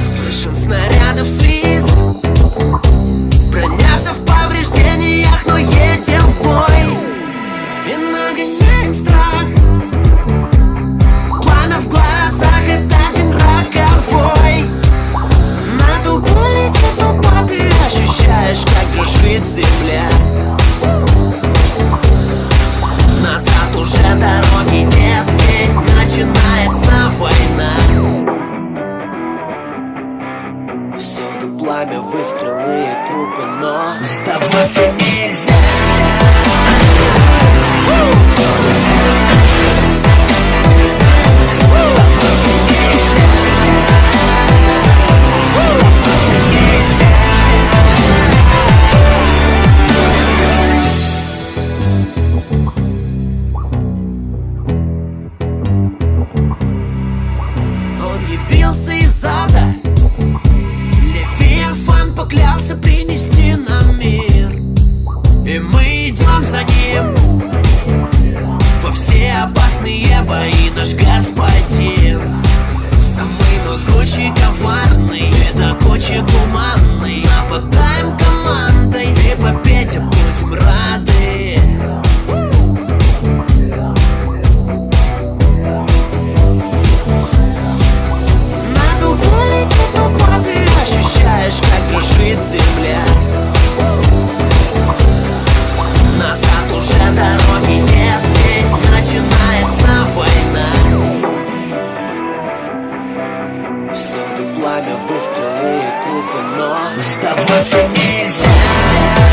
башен, снарядов свист. Броня в повреждениях, но едем в бой. И нагоняем страх. Пламя в глазах, это один роковой. На толпу летит толпа, ты ощущаешь, как дрожит земля Всюду пламя, выстрелы и трупы, но Сдаваться нельзя наш господин пламя, выстрелы и трупы, но Сдаваться нельзя